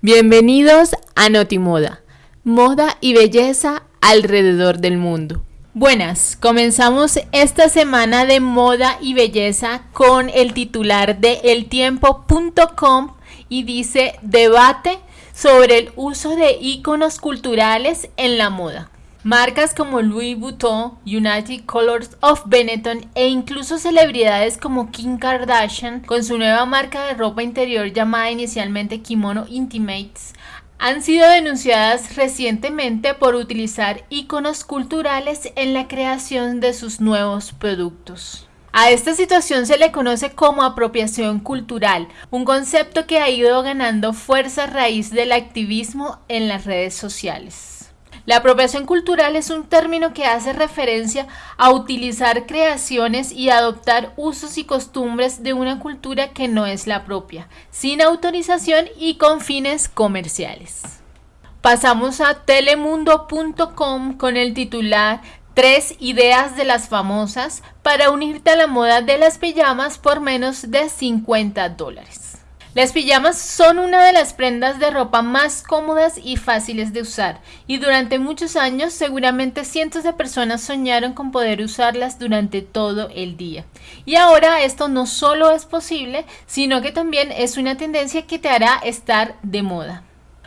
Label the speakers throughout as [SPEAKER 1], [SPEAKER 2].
[SPEAKER 1] Bienvenidos a Notimoda, moda y belleza alrededor del mundo. Buenas, comenzamos esta semana de moda y belleza con el titular de eltiempo.com y dice debate sobre el uso de iconos culturales en la moda. Marcas como Louis Vuitton, United Colors of Benetton e incluso celebridades como Kim Kardashian con su nueva marca de ropa interior llamada inicialmente Kimono Intimates han sido denunciadas recientemente por utilizar iconos culturales en la creación de sus nuevos productos. A esta situación se le conoce como apropiación cultural, un concepto que ha ido ganando fuerza a raíz del activismo en las redes sociales. La apropiación cultural es un término que hace referencia a utilizar creaciones y adoptar usos y costumbres de una cultura que no es la propia, sin autorización y con fines comerciales. Pasamos a telemundo.com con el titular Tres ideas de las famosas para unirte a la moda de las pijamas por menos de 50 dólares. Las pijamas son una de las prendas de ropa más cómodas y fáciles de usar, y durante muchos años seguramente cientos de personas soñaron con poder usarlas durante todo el día. Y ahora esto no solo es posible, sino que también es una tendencia que te hará estar de moda.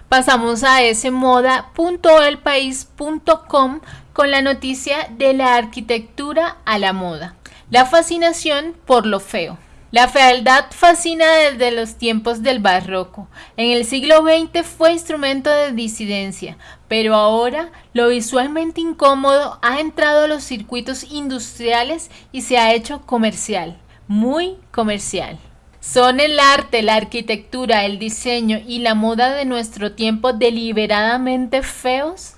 [SPEAKER 1] Pasamos a smoda.elpaís.com con la noticia de la arquitectura a la moda. La fascinación por lo feo. La fealdad fascina desde los tiempos del barroco. En el siglo XX fue instrumento de disidencia, pero ahora lo visualmente incómodo ha entrado a los circuitos industriales y se ha hecho comercial, muy comercial. ¿Son el arte, la arquitectura, el diseño y la moda de nuestro tiempo deliberadamente feos?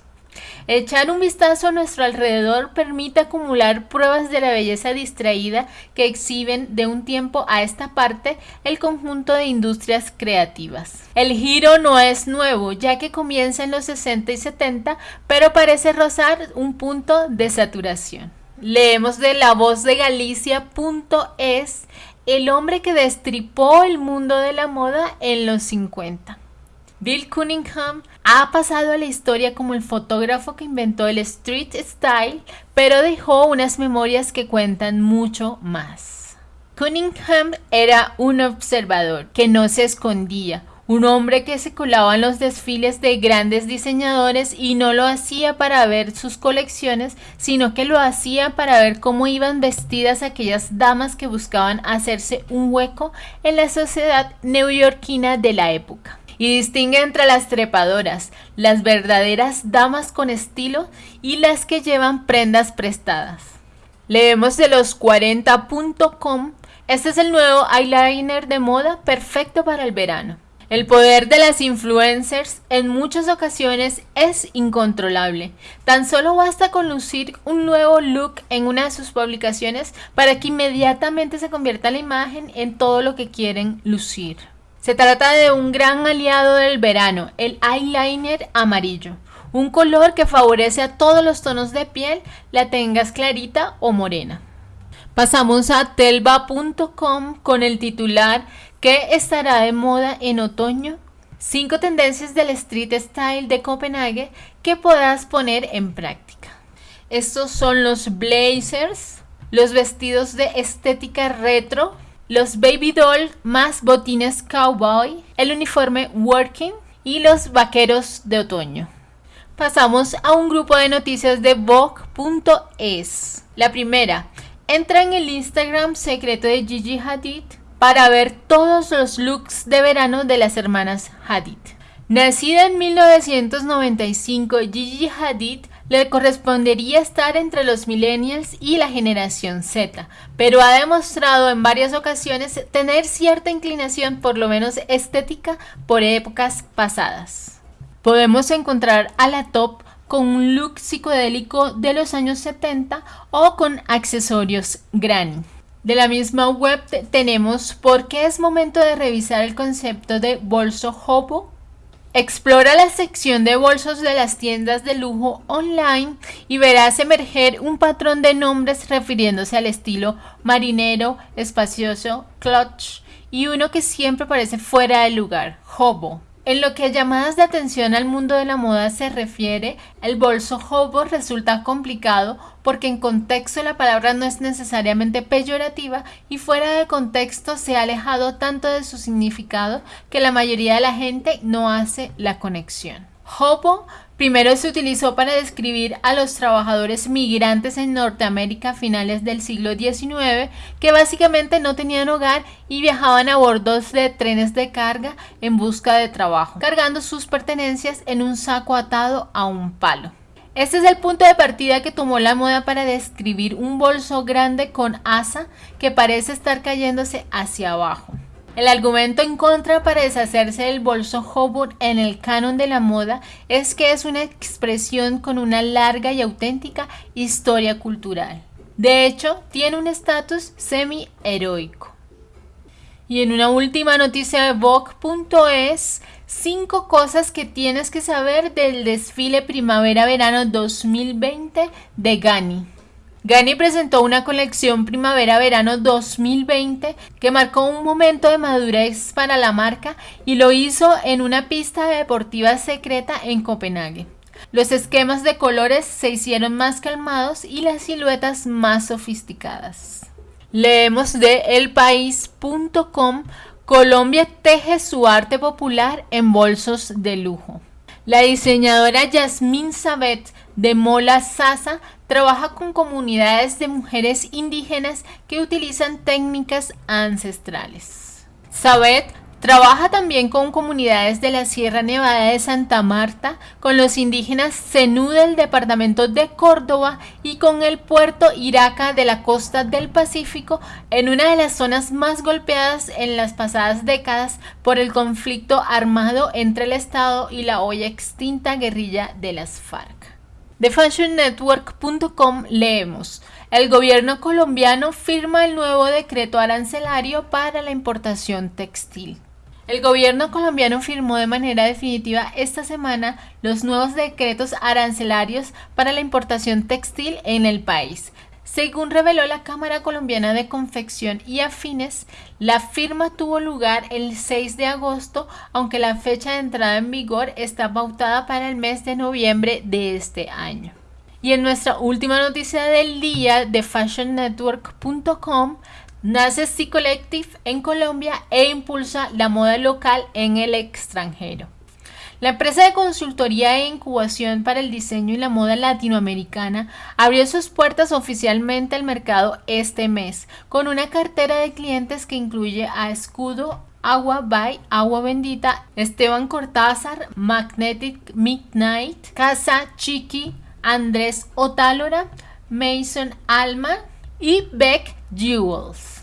[SPEAKER 1] Echar un vistazo a nuestro alrededor permite acumular pruebas de la belleza distraída que exhiben de un tiempo a esta parte el conjunto de industrias creativas. El giro no es nuevo, ya que comienza en los 60 y 70, pero parece rozar un punto de saturación. Leemos de la voz de Galicia.es, el hombre que destripó el mundo de la moda en los 50. Bill Cunningham ha pasado a la historia como el fotógrafo que inventó el street style, pero dejó unas memorias que cuentan mucho más. Cunningham era un observador que no se escondía, un hombre que se colaba en los desfiles de grandes diseñadores y no lo hacía para ver sus colecciones, sino que lo hacía para ver cómo iban vestidas aquellas damas que buscaban hacerse un hueco en la sociedad neoyorquina de la época y distingue entre las trepadoras, las verdaderas damas con estilo y las que llevan prendas prestadas. Leemos de los 40.com. Este es el nuevo eyeliner de moda perfecto para el verano. El poder de las influencers en muchas ocasiones es incontrolable. Tan solo basta con lucir un nuevo look en una de sus publicaciones para que inmediatamente se convierta la imagen en todo lo que quieren lucir. Se trata de un gran aliado del verano, el eyeliner amarillo, un color que favorece a todos los tonos de piel, la tengas clarita o morena. Pasamos a telva.com con el titular ¿Qué estará de moda en otoño? Cinco tendencias del street style de Copenhague que podrás poner en práctica. Estos son los blazers, los vestidos de estética retro, los baby doll más botines cowboy, el uniforme working y los vaqueros de otoño. Pasamos a un grupo de noticias de Vogue.es. La primera, entra en el Instagram secreto de Gigi Hadid para ver todos los looks de verano de las hermanas Hadid. Nacida en 1995, Gigi Hadid le correspondería estar entre los millennials y la generación Z, pero ha demostrado en varias ocasiones tener cierta inclinación, por lo menos estética, por épocas pasadas. Podemos encontrar a la top con un look psicodélico de los años 70 o con accesorios granny. De la misma web tenemos por qué es momento de revisar el concepto de bolso hobo Explora la sección de bolsos de las tiendas de lujo online y verás emerger un patrón de nombres refiriéndose al estilo marinero, espacioso, clutch y uno que siempre parece fuera de lugar, hobo. En lo que a llamadas de atención al mundo de la moda se refiere, el bolso hobo resulta complicado porque en contexto la palabra no es necesariamente peyorativa y fuera de contexto se ha alejado tanto de su significado que la mayoría de la gente no hace la conexión. Hobo Primero se utilizó para describir a los trabajadores migrantes en Norteamérica a finales del siglo XIX que básicamente no tenían hogar y viajaban a bordos de trenes de carga en busca de trabajo, cargando sus pertenencias en un saco atado a un palo. Este es el punto de partida que tomó la moda para describir un bolso grande con asa que parece estar cayéndose hacia abajo. El argumento en contra para deshacerse del bolso Hobart en el canon de la moda es que es una expresión con una larga y auténtica historia cultural. De hecho, tiene un estatus semi-heroico. Y en una última noticia de Vogue.es, 5 cosas que tienes que saber del desfile primavera-verano 2020 de Gani. Gani presentó una colección primavera-verano 2020 que marcó un momento de madurez para la marca y lo hizo en una pista deportiva secreta en Copenhague. Los esquemas de colores se hicieron más calmados y las siluetas más sofisticadas. Leemos de elpaís.com Colombia teje su arte popular en bolsos de lujo. La diseñadora Yasmin Sabet de Mola Sasa trabaja con comunidades de mujeres indígenas que utilizan técnicas ancestrales. Sabet trabaja también con comunidades de la Sierra Nevada de Santa Marta, con los indígenas Zenú del departamento de Córdoba y con el puerto Iraca de la costa del Pacífico, en una de las zonas más golpeadas en las pasadas décadas por el conflicto armado entre el Estado y la hoy extinta guerrilla de las FARC. De fashionnetwork.com leemos, el gobierno colombiano firma el nuevo decreto arancelario para la importación textil. El gobierno colombiano firmó de manera definitiva esta semana los nuevos decretos arancelarios para la importación textil en el país, según reveló la Cámara Colombiana de Confección y Afines, la firma tuvo lugar el 6 de agosto, aunque la fecha de entrada en vigor está pautada para el mes de noviembre de este año. Y en nuestra última noticia del día de fashionnetwork.com, nace C Collective en Colombia e impulsa la moda local en el extranjero. La empresa de consultoría e incubación para el diseño y la moda latinoamericana abrió sus puertas oficialmente al mercado este mes, con una cartera de clientes que incluye a Escudo, Agua by Agua Bendita, Esteban Cortázar, Magnetic Midnight, Casa Chiqui, Andrés Otálora, Mason Alma y Beck Jewels.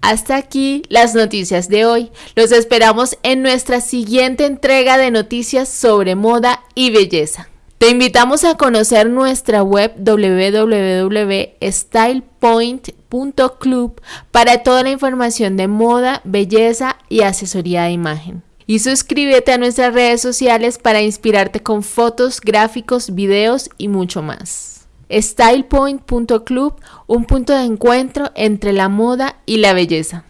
[SPEAKER 1] Hasta aquí las noticias de hoy. Los esperamos en nuestra siguiente entrega de noticias sobre moda y belleza. Te invitamos a conocer nuestra web www.stylepoint.club para toda la información de moda, belleza y asesoría de imagen. Y suscríbete a nuestras redes sociales para inspirarte con fotos, gráficos, videos y mucho más. StylePoint.club, un punto de encuentro entre la moda y la belleza.